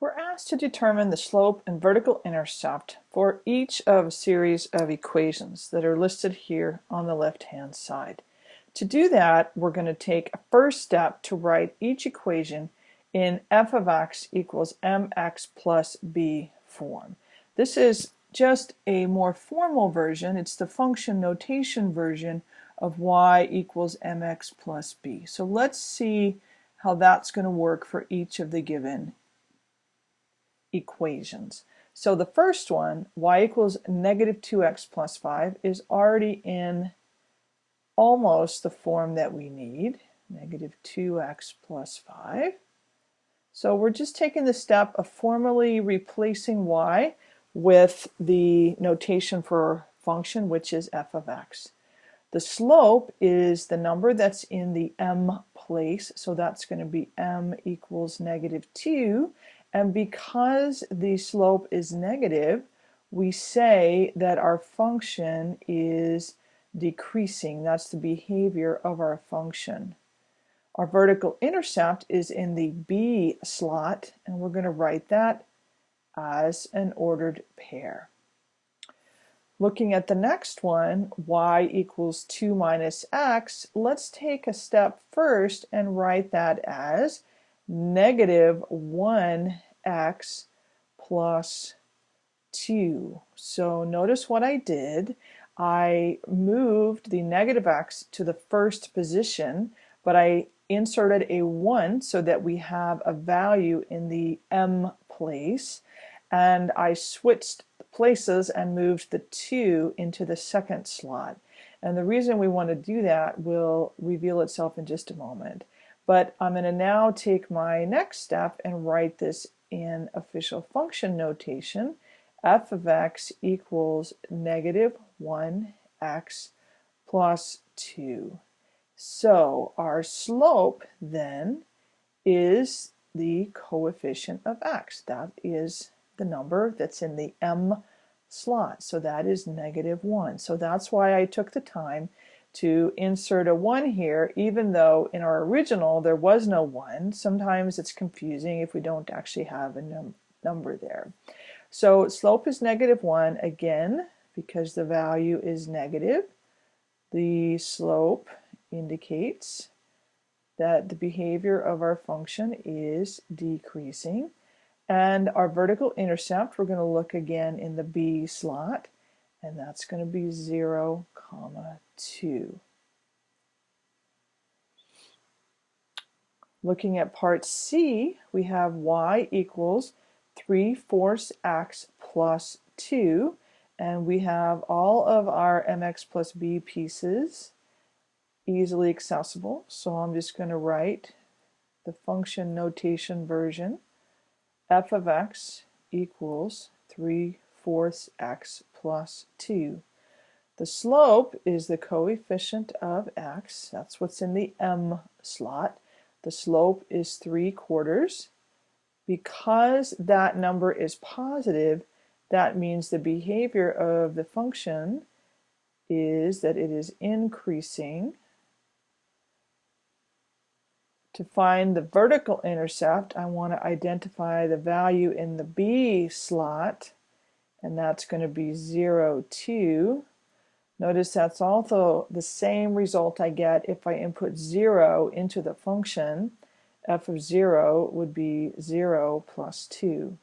We're asked to determine the slope and vertical intercept for each of a series of equations that are listed here on the left hand side. To do that, we're going to take a first step to write each equation in f of x equals mx plus b form. This is just a more formal version. It's the function notation version of y equals mx plus b. So let's see how that's going to work for each of the given equations. So the first one, y equals negative 2x plus 5, is already in almost the form that we need, negative 2x plus 5. So we're just taking the step of formally replacing y with the notation for function, which is f of x. The slope is the number that's in the m place, so that's going to be m equals negative 2, and because the slope is negative, we say that our function is decreasing. That's the behavior of our function. Our vertical intercept is in the B slot, and we're going to write that as an ordered pair. Looking at the next one, y equals 2 minus x, let's take a step first and write that as negative 1x plus 2. So notice what I did. I moved the negative x to the first position, but I inserted a 1 so that we have a value in the m place, and I switched places and moved the 2 into the second slot. And the reason we want to do that will reveal itself in just a moment. But I'm going to now take my next step and write this in official function notation. f of x equals negative 1x plus 2. So our slope then is the coefficient of x. That is the number that's in the m slot. So that is negative 1. So that's why I took the time to insert a 1 here, even though in our original there was no 1. Sometimes it's confusing if we don't actually have a num number there. So slope is negative 1 again because the value is negative. The slope indicates that the behavior of our function is decreasing. And our vertical intercept, we're going to look again in the B slot and that's going to be 0 comma 2. Looking at part C, we have y equals 3 fourths x plus 2, and we have all of our mx plus b pieces easily accessible. So I'm just going to write the function notation version. f of x equals 3 fourths x plus 2. The slope is the coefficient of x. That's what's in the m slot. The slope is 3 quarters. Because that number is positive, that means the behavior of the function is that it is increasing. To find the vertical intercept, I want to identify the value in the B slot and that's going to be 0, 2. Notice that's also the same result I get if I input 0 into the function. f of 0 would be 0 plus 2.